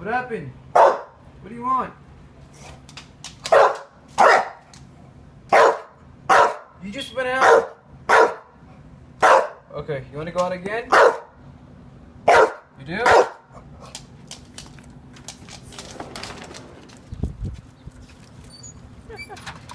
What happened? What do you want? You just went out. Okay, you want to go out again? You do? Ha ha.